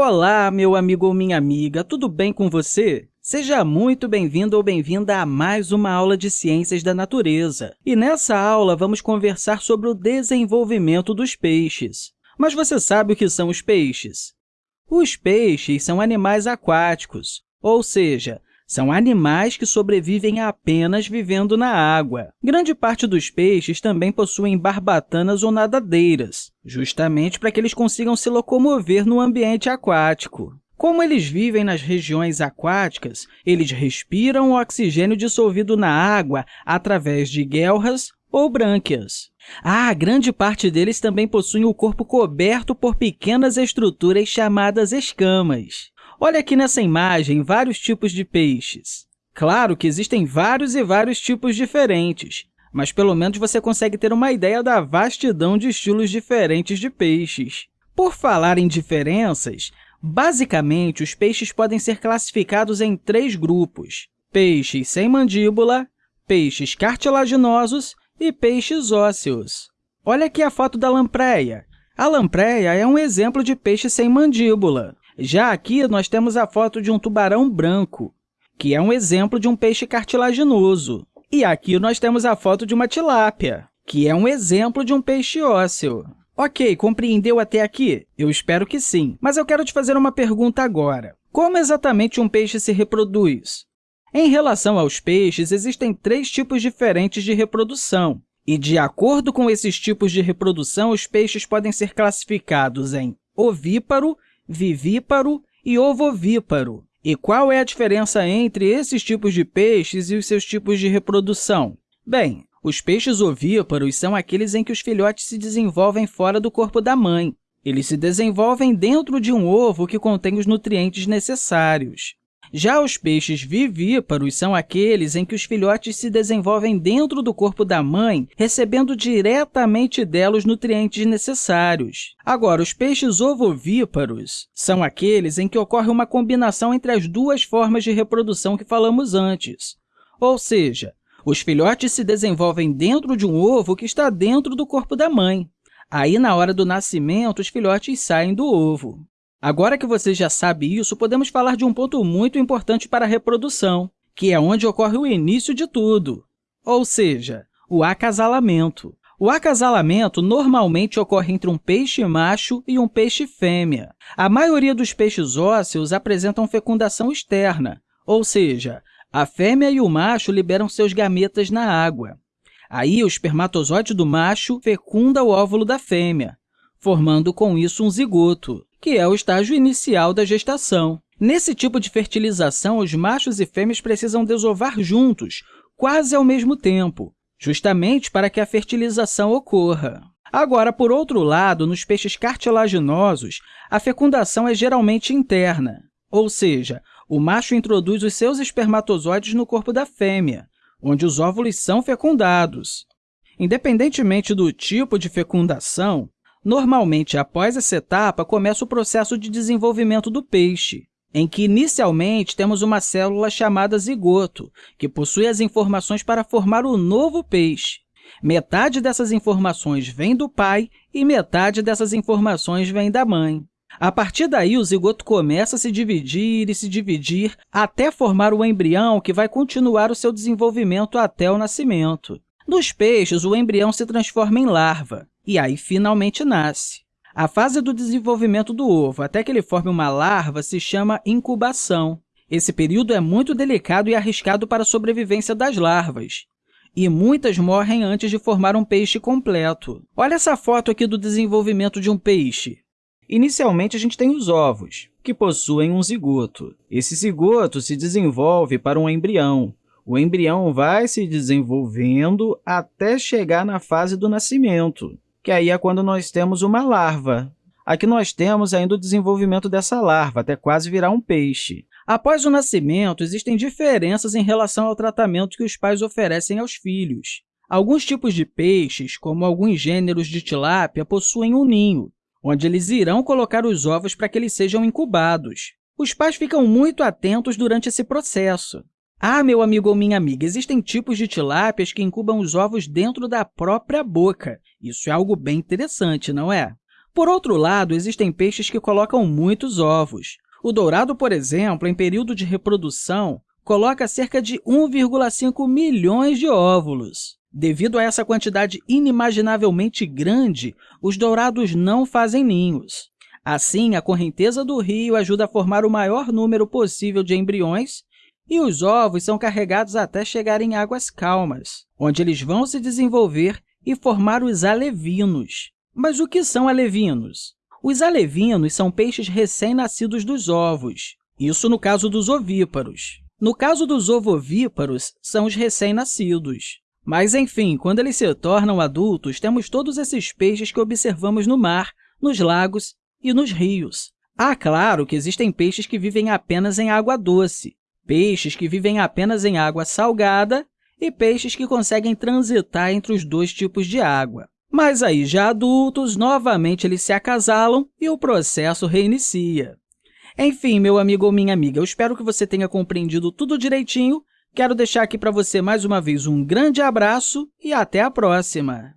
Olá, meu amigo ou minha amiga, tudo bem com você? Seja muito bem-vindo ou bem-vinda a mais uma aula de Ciências da Natureza. E nessa aula, vamos conversar sobre o desenvolvimento dos peixes. Mas você sabe o que são os peixes? Os peixes são animais aquáticos, ou seja, são animais que sobrevivem apenas vivendo na água. Grande parte dos peixes também possuem barbatanas ou nadadeiras, justamente para que eles consigam se locomover no ambiente aquático. Como eles vivem nas regiões aquáticas, eles respiram o oxigênio dissolvido na água através de guelras ou brânquias. Ah, grande parte deles também possuem o corpo coberto por pequenas estruturas chamadas escamas. Olha aqui nessa imagem vários tipos de peixes. Claro que existem vários e vários tipos diferentes, mas pelo menos você consegue ter uma ideia da vastidão de estilos diferentes de peixes. Por falar em diferenças, basicamente, os peixes podem ser classificados em três grupos, peixes sem mandíbula, peixes cartilaginosos e peixes ósseos. Olha aqui a foto da lampreia. A lampreia é um exemplo de peixe sem mandíbula. Já aqui, nós temos a foto de um tubarão branco, que é um exemplo de um peixe cartilaginoso. E aqui nós temos a foto de uma tilápia, que é um exemplo de um peixe ósseo. Ok, compreendeu até aqui? Eu espero que sim. Mas eu quero te fazer uma pergunta agora. Como exatamente um peixe se reproduz? Em relação aos peixes, existem três tipos diferentes de reprodução. E, de acordo com esses tipos de reprodução, os peixes podem ser classificados em ovíparo, vivíparo e ovovíparo. E qual é a diferença entre esses tipos de peixes e os seus tipos de reprodução? Bem, os peixes ovíparos são aqueles em que os filhotes se desenvolvem fora do corpo da mãe. Eles se desenvolvem dentro de um ovo que contém os nutrientes necessários. Já os peixes vivíparos são aqueles em que os filhotes se desenvolvem dentro do corpo da mãe, recebendo diretamente dela os nutrientes necessários. Agora, os peixes ovovíparos são aqueles em que ocorre uma combinação entre as duas formas de reprodução que falamos antes. Ou seja, os filhotes se desenvolvem dentro de um ovo que está dentro do corpo da mãe. Aí, na hora do nascimento, os filhotes saem do ovo. Agora que você já sabe isso, podemos falar de um ponto muito importante para a reprodução, que é onde ocorre o início de tudo, ou seja, o acasalamento. O acasalamento normalmente ocorre entre um peixe macho e um peixe fêmea. A maioria dos peixes ósseos apresentam fecundação externa, ou seja, a fêmea e o macho liberam seus gametas na água. Aí, o espermatozoide do macho fecunda o óvulo da fêmea, formando com isso um zigoto que é o estágio inicial da gestação. Nesse tipo de fertilização, os machos e fêmeas precisam desovar juntos, quase ao mesmo tempo, justamente para que a fertilização ocorra. Agora, por outro lado, nos peixes cartilaginosos, a fecundação é geralmente interna, ou seja, o macho introduz os seus espermatozoides no corpo da fêmea, onde os óvulos são fecundados. Independentemente do tipo de fecundação, Normalmente, após essa etapa, começa o processo de desenvolvimento do peixe, em que, inicialmente, temos uma célula chamada zigoto, que possui as informações para formar o novo peixe. Metade dessas informações vem do pai e metade dessas informações vem da mãe. A partir daí, o zigoto começa a se dividir e se dividir até formar o embrião que vai continuar o seu desenvolvimento até o nascimento. Nos peixes, o embrião se transforma em larva e aí finalmente nasce. A fase do desenvolvimento do ovo até que ele forme uma larva se chama incubação. Esse período é muito delicado e arriscado para a sobrevivência das larvas, e muitas morrem antes de formar um peixe completo. Olha essa foto aqui do desenvolvimento de um peixe. Inicialmente, a gente tem os ovos, que possuem um zigoto. Esse zigoto se desenvolve para um embrião. O embrião vai se desenvolvendo até chegar na fase do nascimento que aí é quando nós temos uma larva. Aqui nós temos ainda o desenvolvimento dessa larva, até quase virar um peixe. Após o nascimento, existem diferenças em relação ao tratamento que os pais oferecem aos filhos. Alguns tipos de peixes, como alguns gêneros de tilápia, possuem um ninho, onde eles irão colocar os ovos para que eles sejam incubados. Os pais ficam muito atentos durante esse processo. Ah, meu amigo ou minha amiga, existem tipos de tilápias que incubam os ovos dentro da própria boca. Isso é algo bem interessante, não é? Por outro lado, existem peixes que colocam muitos ovos. O dourado, por exemplo, em período de reprodução, coloca cerca de 1,5 milhões de óvulos. Devido a essa quantidade inimaginavelmente grande, os dourados não fazem ninhos. Assim, a correnteza do rio ajuda a formar o maior número possível de embriões e os ovos são carregados até chegar em águas calmas, onde eles vão se desenvolver e formar os alevinos. Mas o que são alevinos? Os alevinos são peixes recém-nascidos dos ovos, isso no caso dos ovíparos. No caso dos ovovíparos, são os recém-nascidos. Mas, enfim, quando eles se tornam adultos, temos todos esses peixes que observamos no mar, nos lagos e nos rios. Ah, claro que existem peixes que vivem apenas em água doce, peixes que vivem apenas em água salgada e peixes que conseguem transitar entre os dois tipos de água. Mas aí, já adultos, novamente eles se acasalam e o processo reinicia. Enfim, meu amigo ou minha amiga, eu espero que você tenha compreendido tudo direitinho. Quero deixar aqui para você mais uma vez um grande abraço e até a próxima!